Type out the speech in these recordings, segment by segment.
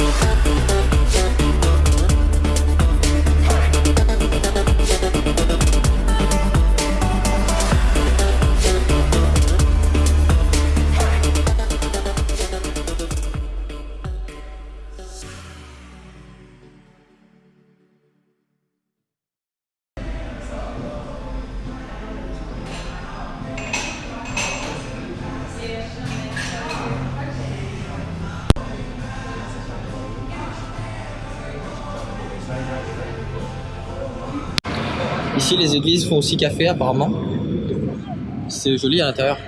You. Ici, les églises font aussi café apparemment. C'est joli à l'intérieur.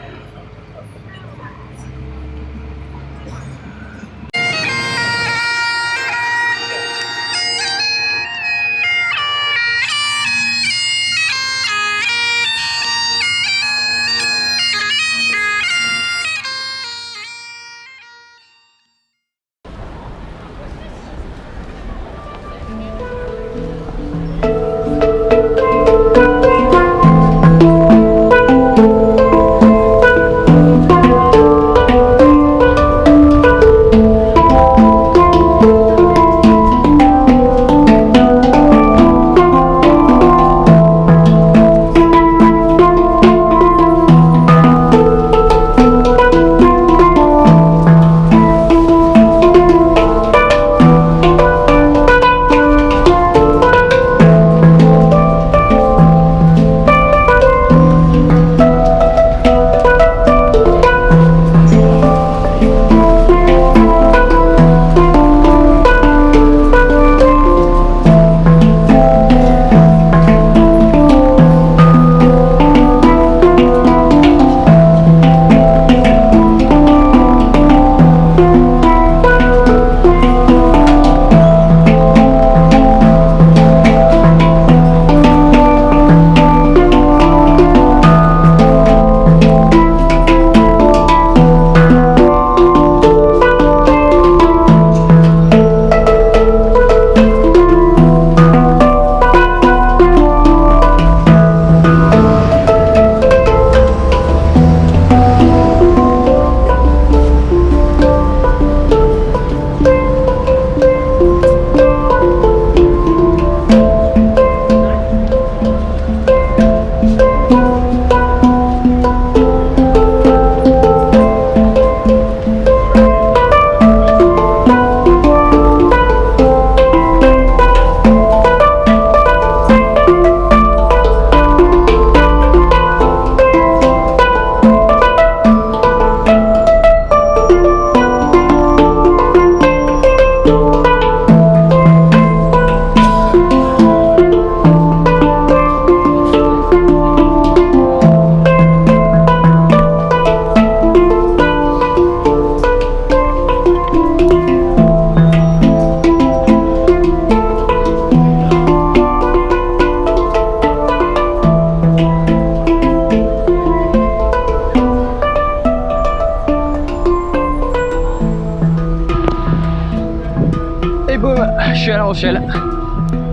Je suis à La Rochelle.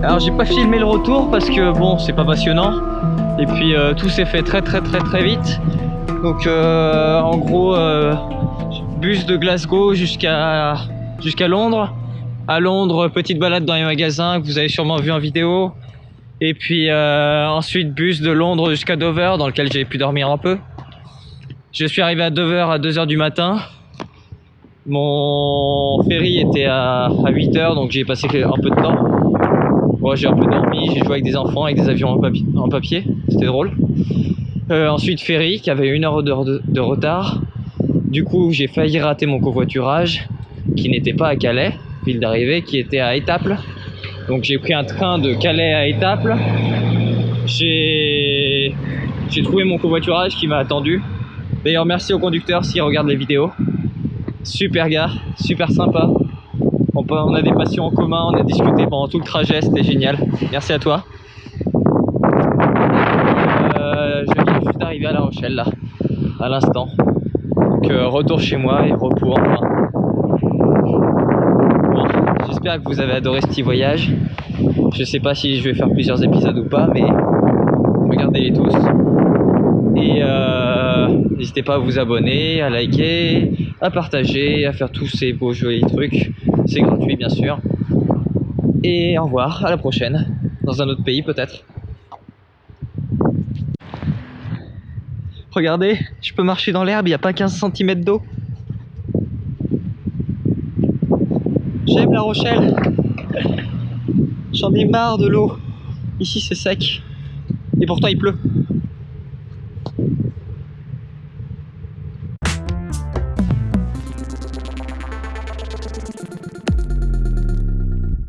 Alors j'ai pas filmé le retour parce que bon, c'est pas passionnant. Et puis euh, tout s'est fait très très très très vite. Donc euh, en gros, euh, bus de Glasgow jusqu'à jusqu'à Londres. À Londres, petite balade dans les magasins que vous avez sûrement vu en vidéo. Et puis ensuite bus de Londres jusqu'à Dover dans lequel j'ai pu dormir un peu. Je suis arrivé à Dover à 2h du matin. Mon ferry était à, 8 heures, donc j'ai passé un peu de temps. Moi, j'ai un peu dormi, j'ai joué avec des enfants, avec des avions en, papier, c'était drôle. Euh, ensuite, ferry, qui avait une heure de, de retard. Du coup, j'ai failli rater mon covoiturage, qui n'était pas à Calais, ville d'arrivée, qui était à Étaples. Donc j'ai pris un train de Calais à Étaples. J'ai trouvé mon covoiturage qui m'a attendu. D'ailleurs, merci au conducteur s'il regarde les vidéos. Super gars, super sympa. On, a des passions en commun, on a discuté pendant tout le trajet, c'était génial. Merci à toi. Euh, je viens juste d'arriver à La Rochelle là, à l'instant. Donc euh, retour chez moi et repos enfin. Bon, j'espère que vous avez adoré ce petit voyage. Je sais pas si je vais faire plusieurs épisodes ou pas, mais regardez-les tous. Et euh, n'hésitez pas à vous abonner, à liker, à partager, à faire tous ces beaux jolis trucs. C'est gratuit bien sûr. Et au revoir, à la prochaine, dans un autre pays peut-être. Regardez, je peux marcher dans l'herbe, il n'y a pas 15 cm d'eau. J'aime La Rochelle. J'en ai marre de l'eau. Ici c'est sec. Et pourtant il pleut.